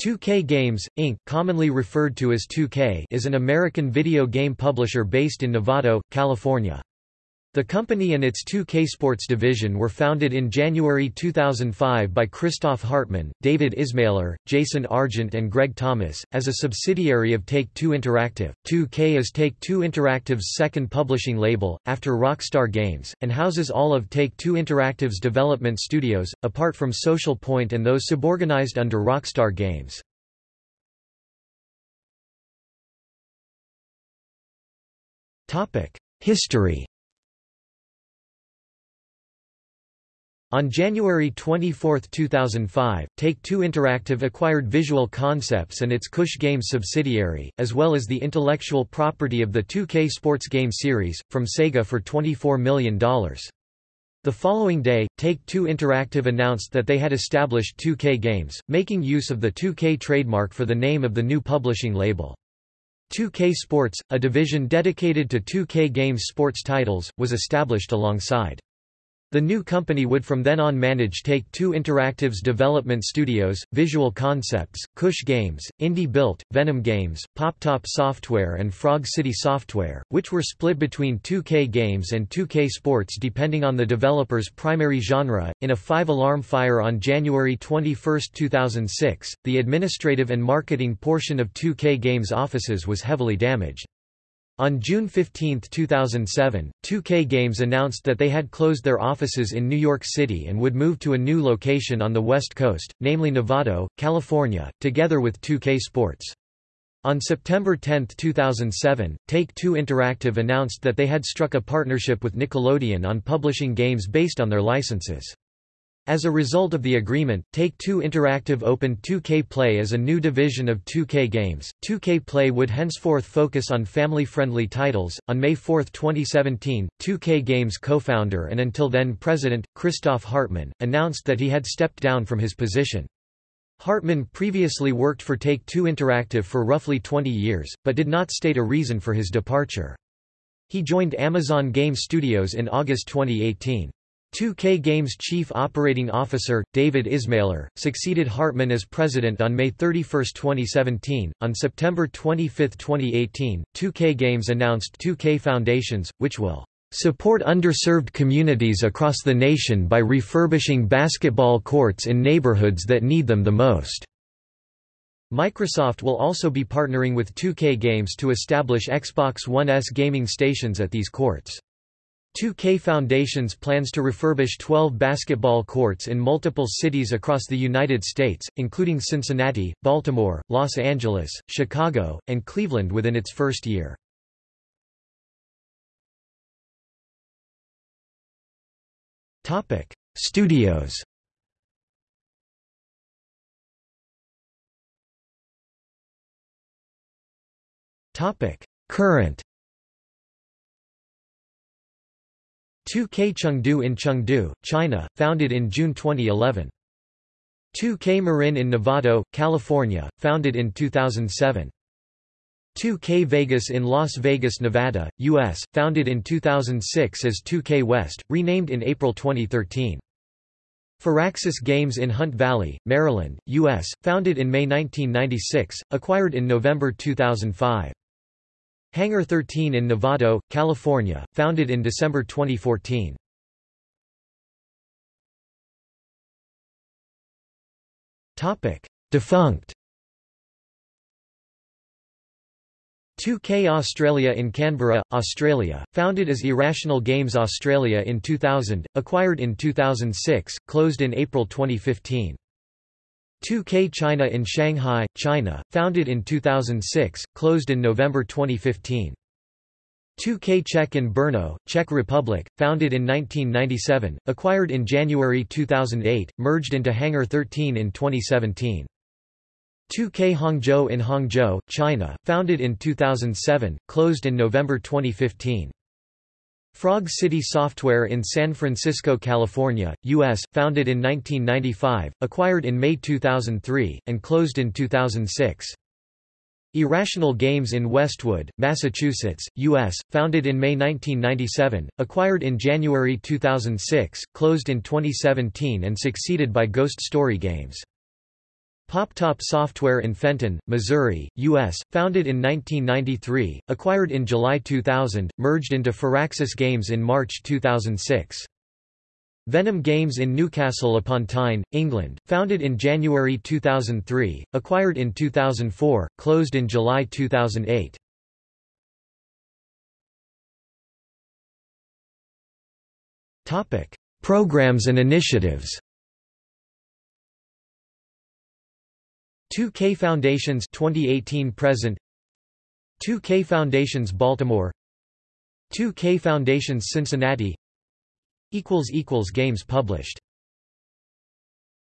2K Games, Inc., commonly referred to as 2K is an American video game publisher based in Novato, California. The company and its 2K Sports division were founded in January 2005 by Christoph Hartmann, David Ismailer, Jason Argent and Greg Thomas, as a subsidiary of Take-Two Interactive. 2K is Take-Two Interactive's second publishing label, after Rockstar Games, and houses all of Take-Two Interactive's development studios, apart from Social Point and those suborganized under Rockstar Games. History On January 24, 2005, Take-Two Interactive acquired Visual Concepts and its Kush Games subsidiary, as well as the intellectual property of the 2K sports game series, from Sega for $24 million. The following day, Take-Two Interactive announced that they had established 2K Games, making use of the 2K trademark for the name of the new publishing label. 2K Sports, a division dedicated to 2K Games sports titles, was established alongside. The new company would from then on manage Take-Two Interactive's development studios, Visual Concepts, Kush Games, Indie Built, Venom Games, PopTop Software and Frog City Software, which were split between 2K Games and 2K Sports depending on the developer's primary genre. In a five-alarm fire on January 21, 2006, the administrative and marketing portion of 2K Games offices was heavily damaged. On June 15, 2007, 2K Games announced that they had closed their offices in New York City and would move to a new location on the West Coast, namely Novato, California, together with 2K Sports. On September 10, 2007, Take-Two Interactive announced that they had struck a partnership with Nickelodeon on publishing games based on their licenses. As a result of the agreement, Take-Two Interactive opened 2K Play as a new division of 2K Games. 2K Play would henceforth focus on family-friendly titles. On May 4, 2017, 2K Games co-founder and until then president, Christoph Hartmann, announced that he had stepped down from his position. Hartmann previously worked for Take-Two Interactive for roughly 20 years, but did not state a reason for his departure. He joined Amazon Game Studios in August 2018. 2K Games Chief Operating Officer, David Ismailer, succeeded Hartmann as president on May 31, 2017. On September 25, 2018, 2K Games announced 2K Foundations, which will support underserved communities across the nation by refurbishing basketball courts in neighborhoods that need them the most. Microsoft will also be partnering with 2K Games to establish Xbox One S gaming stations at these courts. 2K Foundations plans to refurbish 12 basketball courts in multiple cities across the United States, including Cincinnati, Baltimore, Los Angeles, Chicago, and Cleveland within its first year. Studios Current 2K Chengdu in Chengdu, China, founded in June 2011. 2K Marin in Novato, California, founded in 2007. 2K Vegas in Las Vegas, Nevada, U.S., founded in 2006 as 2K West, renamed in April 2013. Firaxis Games in Hunt Valley, Maryland, U.S., founded in May 1996, acquired in November 2005. Hangar 13 in Novato, California, founded in December 2014. Topic: Defunct 2K Australia in Canberra, Australia, founded as Irrational Games Australia in 2000, acquired in 2006, closed in April 2015. 2K China in Shanghai, China, founded in 2006, closed in November 2015. 2K Czech in Brno, Czech Republic, founded in 1997, acquired in January 2008, merged into Hangar 13 in 2017. 2K Hangzhou in Hangzhou, China, founded in 2007, closed in November 2015. Frog City Software in San Francisco, California, U.S., founded in 1995, acquired in May 2003, and closed in 2006. Irrational Games in Westwood, Massachusetts, U.S., founded in May 1997, acquired in January 2006, closed in 2017 and succeeded by Ghost Story Games. PopTop Software in Fenton, Missouri, U.S., founded in 1993, acquired in July 2000, merged into Firaxis Games in March 2006. Venom Games in Newcastle upon Tyne, England, founded in January 2003, acquired in 2004, closed in July 2008. Programs and initiatives 2K Foundations 2018 present. 2K Foundations Baltimore. 2K Foundations Cincinnati. equals equals games published